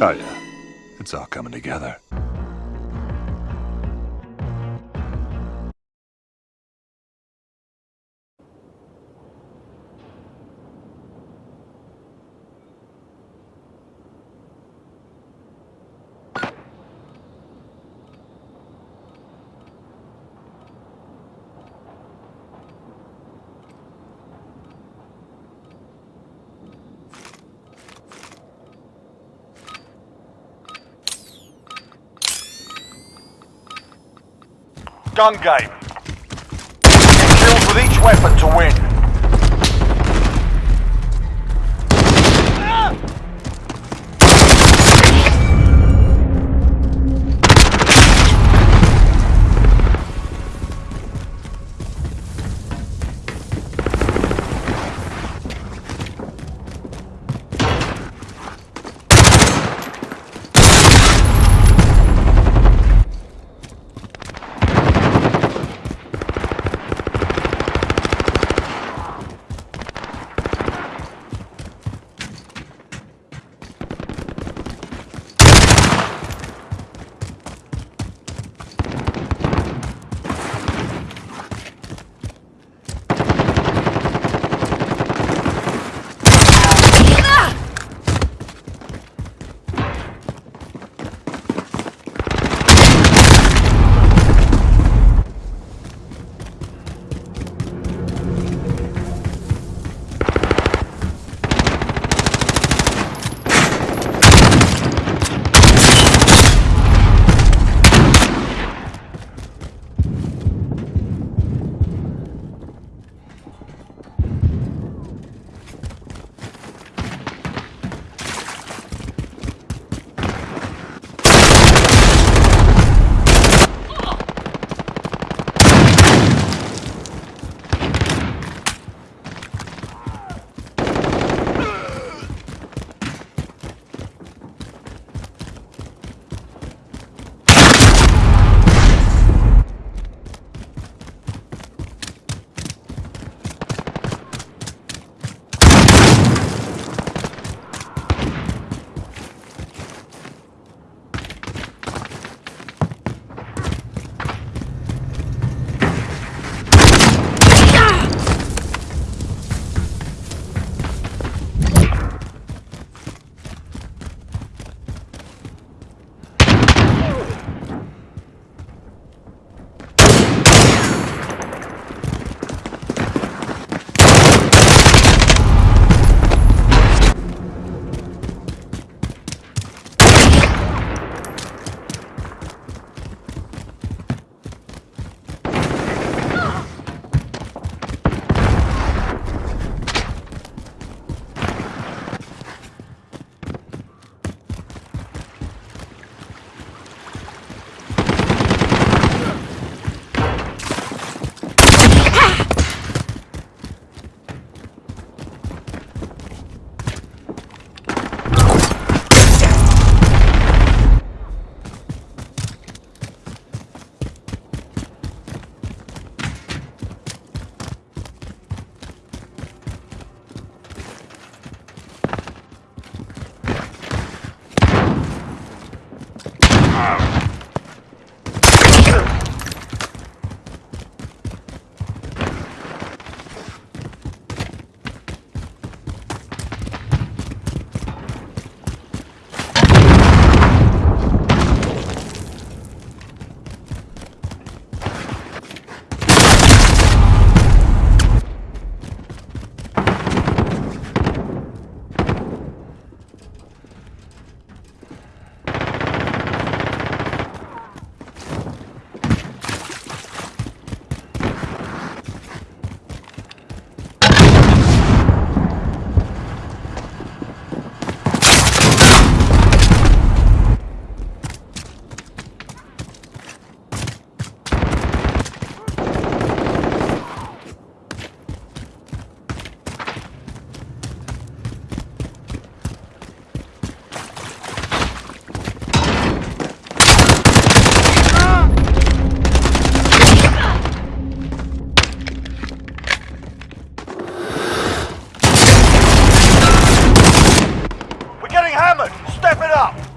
Oh yeah, it's all coming together. Gun game. Get kills with each weapon to win. Step it up!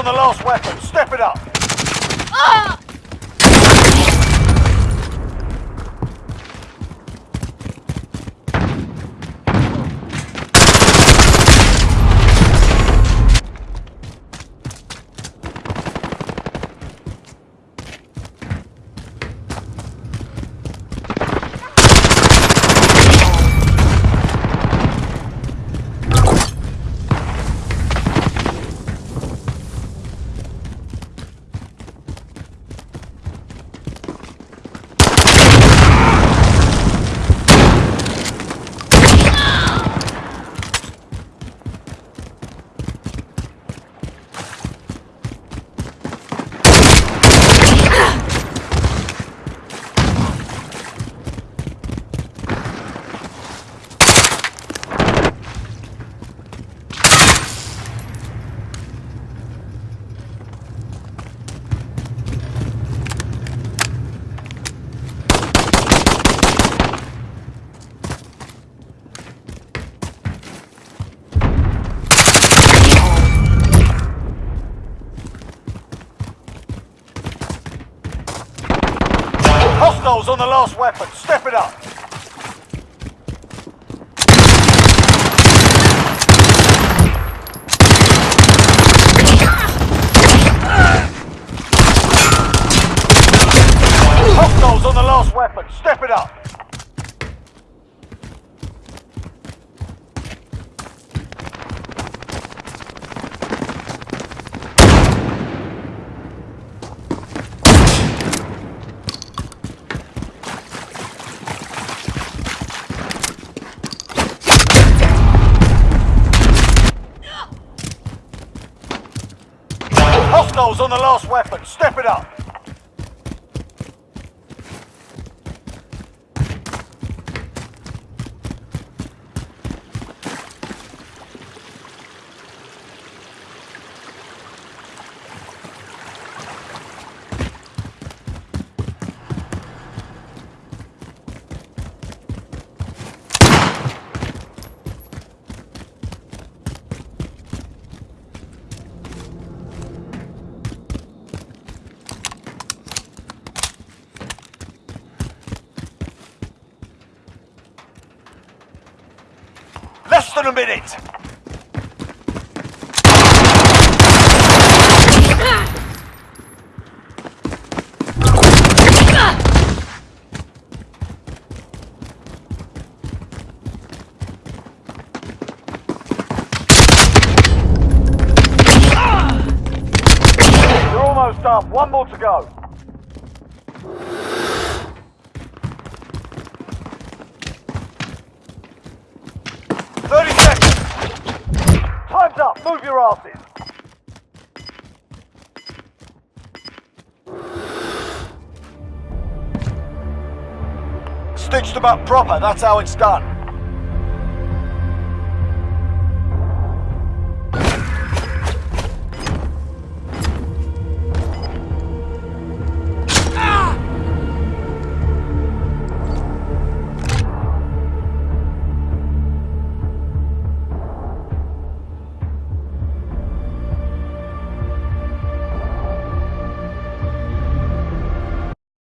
On the last weapon. Step it up. Hostiles on the last weapon. Step it up. Hostiles on the last weapon. Step it up. Hostiles on the last weapon. Step it up. Than a minute. One more to go. Move your asses. Stitched them up proper. That's how it's done.